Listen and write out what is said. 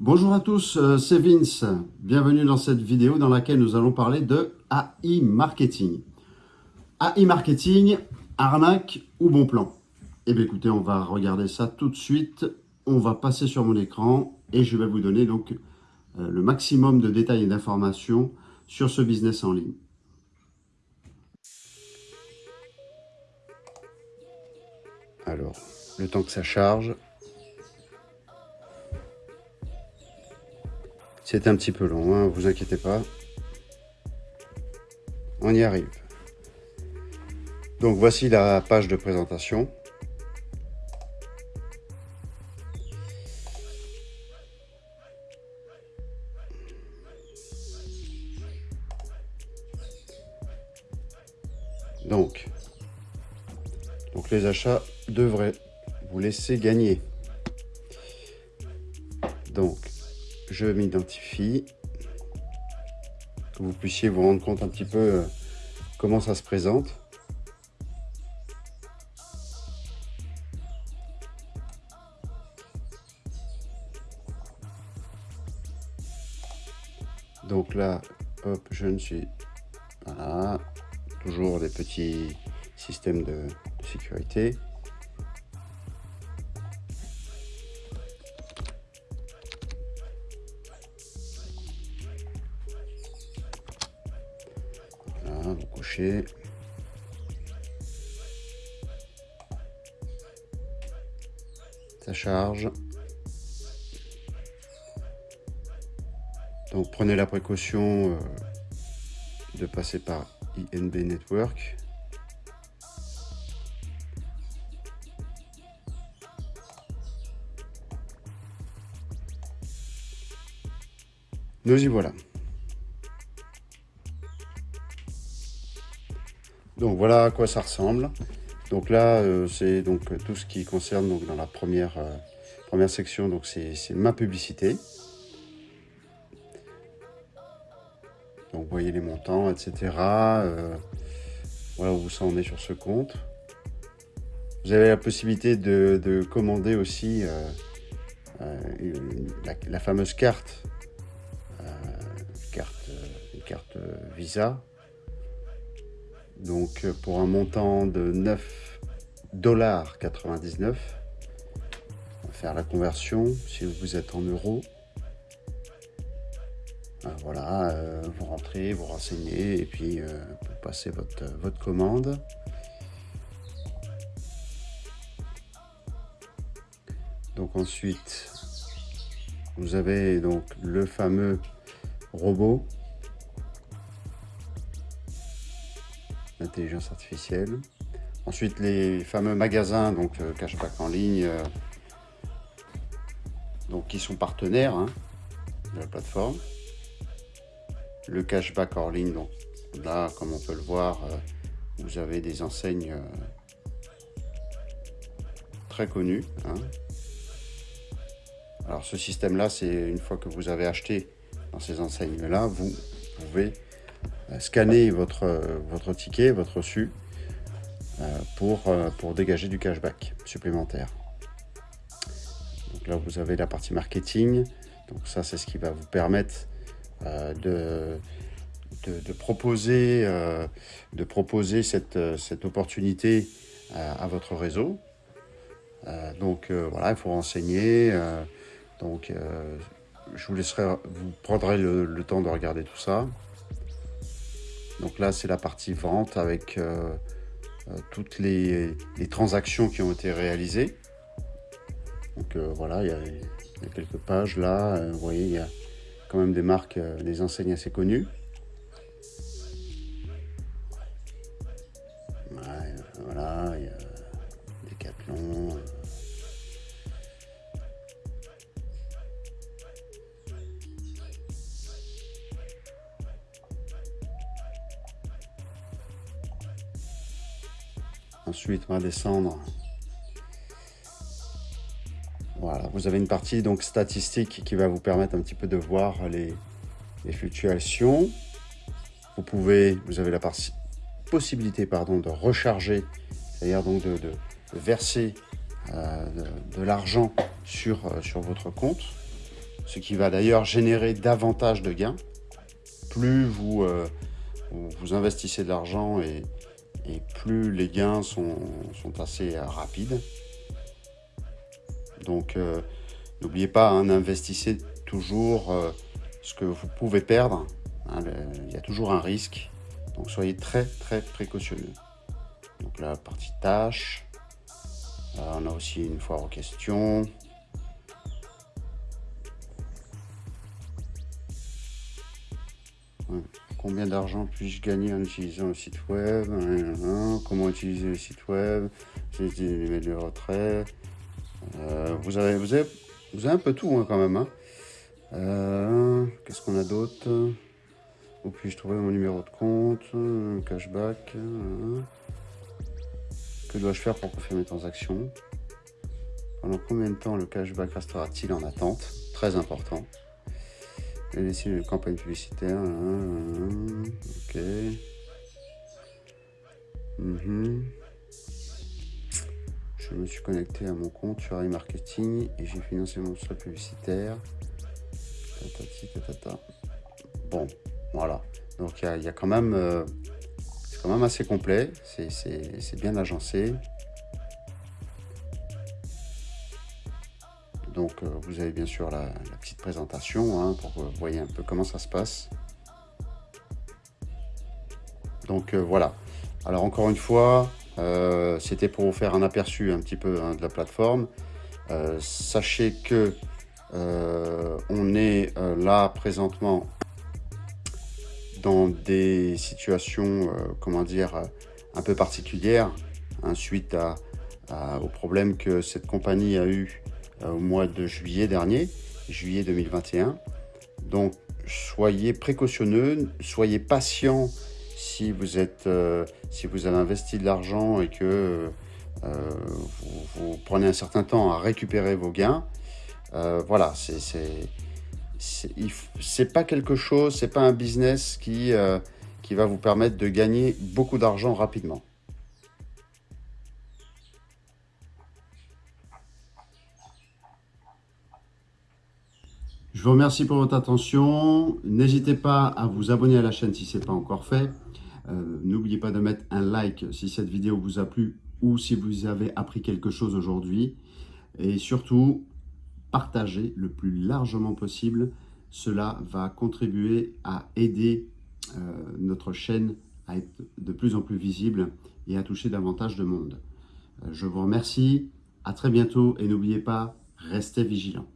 Bonjour à tous, euh, c'est Vince. Bienvenue dans cette vidéo dans laquelle nous allons parler de AI Marketing. AI Marketing, arnaque ou bon plan Eh bien écoutez, on va regarder ça tout de suite. On va passer sur mon écran et je vais vous donner donc euh, le maximum de détails et d'informations sur ce business en ligne. Alors, le temps que ça charge, C'est un petit peu long, hein, vous inquiétez pas. On y arrive. Donc voici la page de présentation. Donc, donc les achats devraient vous laisser gagner. Donc, je m'identifie, que vous puissiez vous rendre compte un petit peu euh, comment ça se présente. Donc là, hop, je ne suis... Voilà, toujours des petits systèmes de sécurité. Ça charge. Donc prenez la précaution euh, de passer par INB Network. Nous y voilà. Donc voilà à quoi ça ressemble. Donc là, euh, c'est donc tout ce qui concerne donc dans la première, euh, première section, donc c'est ma publicité. Donc vous voyez les montants, etc. Euh, voilà où ça en est sur ce compte. Vous avez la possibilité de, commander aussi la, fameuse carte, carte, une carte Visa donc euh, pour un montant de 9,99$. On va faire la conversion si vous êtes en euros. Ah, voilà, euh, vous rentrez, vous renseignez et puis euh, vous passez votre, votre commande. Donc ensuite, vous avez donc le fameux robot artificielle. Ensuite, les fameux magasins, donc euh, cashback en ligne, euh, donc qui sont partenaires hein, de la plateforme. Le cashback en ligne, donc là, comme on peut le voir, euh, vous avez des enseignes très connues. Hein. Alors ce système-là, c'est une fois que vous avez acheté dans ces enseignes-là, vous pouvez scanner votre, votre ticket, votre reçu, euh, pour, euh, pour dégager du cashback supplémentaire. Donc là, vous avez la partie marketing. Donc ça, c'est ce qui va vous permettre de, de, proposer, de proposer cette, cette opportunité à, votre réseau. donc voilà, il faut renseigner. donc je vous laisserai, vous prendrez le temps de regarder tout ça. Donc là, c'est la partie vente avec euh, euh, toutes les, transactions qui ont été réalisées. Donc euh, voilà, il y, a, quelques pages là. vous voyez, il y a quand même des marques, des enseignes assez connues. Ensuite, on va descendre. Voilà, vous avez une partie donc statistique qui va vous permettre un petit peu de voir les, fluctuations. Vous pouvez, vous avez la possibilité pardon, de recharger, c'est-à-dire donc de, verser euh, de, l'argent sur, euh, sur votre compte, ce qui va d'ailleurs générer davantage de gains. Plus vous, euh, vous investissez de l'argent et, plus les gains sont, assez euh, rapides. Donc euh, n'oubliez pas, hein, investissez toujours ce que vous pouvez perdre. Hein, il y a toujours un risque. Donc soyez très très précautionneux. Donc la partie tâche. on a aussi une foire aux questions. Combien d'argent puis-je gagner en utilisant le site web Comment utiliser le site web les de retrait. Euh, vous, avez, vous, avez, vous avez un peu tout hein, quand même. Hein. Euh, qu'est-ce qu'on a d'autre? Où puis-je trouver mon numéro de compte Cashback Que dois-je faire pour confirmer mes transactions? Pendant combien de temps le cashback restera-t-il en attente? Très important. Ici, une campagne publicitaire. Ok. Mhm. Je me suis connecté à mon compte sur iMarketing et j'ai financé mon slot publicitaire. Bon, voilà. Donc il y, a quand même, euh, c'est quand même assez complet. C'est bien agencé. Donc euh, vous avez bien sûr la, petite présentation hein, pour que vous voyez un peu comment ça se passe. Donc euh, voilà. Alors encore une fois, euh, c'était pour vous faire un aperçu un petit peu hein, de la plateforme. sachez que on est là présentement dans des situations, comment dire, un peu particulières, hein, suite au problème que cette compagnie a eu euh, au mois de juillet dernier, juillet 2021. Donc, soyez précautionneux, soyez patient si vous, êtes, euh, si vous avez investi de l'argent et que euh, vous, prenez un certain temps à récupérer vos gains. voilà, c'est pas quelque chose, c'est pas un business qui, qui va vous permettre de gagner beaucoup d'argent rapidement. Je vous remercie pour votre attention. N'hésitez pas à vous abonner à la chaîne si ce n'est pas encore fait. Euh, n'oubliez pas de mettre un like si cette vidéo vous a plu ou si vous avez appris quelque chose aujourd'hui. Et surtout, partagez le plus largement possible. Cela va contribuer à aider euh, notre chaîne à être de plus en plus visible et à toucher davantage de monde. Euh, je vous remercie, à très bientôt et n'oubliez pas, restez vigilants.